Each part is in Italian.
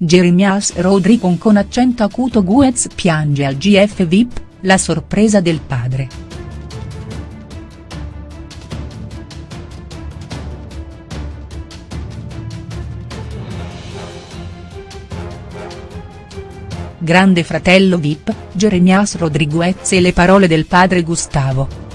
Jeremias Rodriguez con accento acuto Guez piange al GF VIP, la sorpresa del padre. Grande fratello VIP, Jeremias Rodriguez e le parole del padre Gustavo.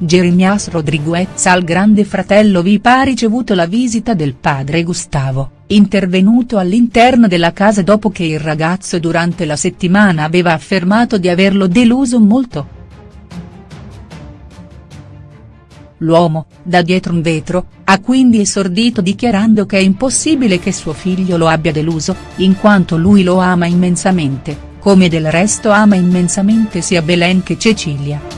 Jeremias Rodriguez al grande fratello VIP ha ricevuto la visita del padre Gustavo, intervenuto all'interno della casa dopo che il ragazzo durante la settimana aveva affermato di averlo deluso molto. L'uomo, da dietro un vetro, ha quindi esordito dichiarando che è impossibile che suo figlio lo abbia deluso, in quanto lui lo ama immensamente, come del resto ama immensamente sia Belen che Cecilia.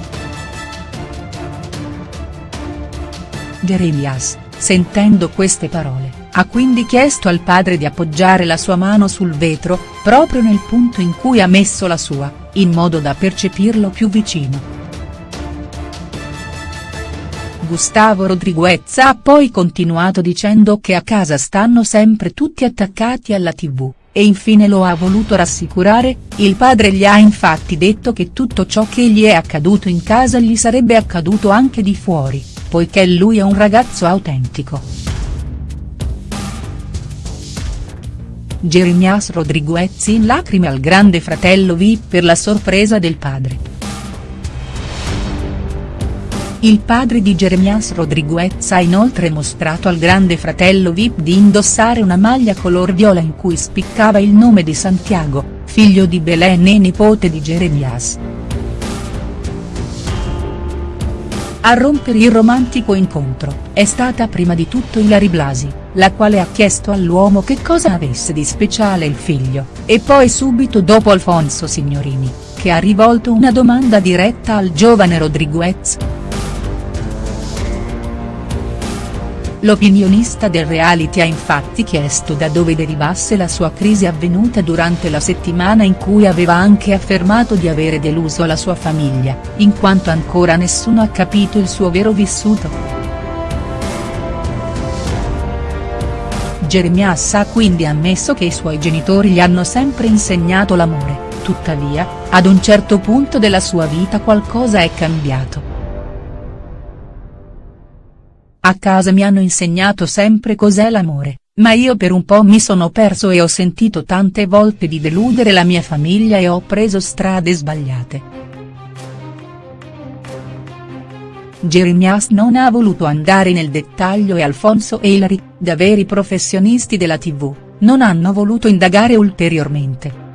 Jeremias, sentendo queste parole, ha quindi chiesto al padre di appoggiare la sua mano sul vetro, proprio nel punto in cui ha messo la sua, in modo da percepirlo più vicino. Gustavo Rodriguez ha poi continuato dicendo che a casa stanno sempre tutti attaccati alla tv, e infine lo ha voluto rassicurare, il padre gli ha infatti detto che tutto ciò che gli è accaduto in casa gli sarebbe accaduto anche di fuori poiché lui è un ragazzo autentico. Jeremias Rodriguez in lacrime al grande fratello V per la sorpresa del padre. Il padre di Jeremias Rodriguez ha inoltre mostrato al grande fratello VIP di indossare una maglia color viola in cui spiccava il nome di Santiago, figlio di Belen e nipote di Jeremias. A rompere il romantico incontro, è stata prima di tutto Ilari Blasi, la quale ha chiesto all'uomo che cosa avesse di speciale il figlio, e poi subito dopo Alfonso Signorini, che ha rivolto una domanda diretta al giovane Rodriguez. L'opinionista del reality ha infatti chiesto da dove derivasse la sua crisi avvenuta durante la settimana in cui aveva anche affermato di avere deluso la sua famiglia, in quanto ancora nessuno ha capito il suo vero vissuto. Jeremias ha quindi ammesso che i suoi genitori gli hanno sempre insegnato l'amore, tuttavia, ad un certo punto della sua vita qualcosa è cambiato. A casa mi hanno insegnato sempre cos'è l'amore, ma io per un po' mi sono perso e ho sentito tante volte di deludere la mia famiglia e ho preso strade sbagliate. Jeremias non ha voluto andare nel dettaglio e Alfonso e Hilary, da veri professionisti della tv, non hanno voluto indagare ulteriormente.